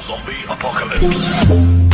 Zombie Apocalypse.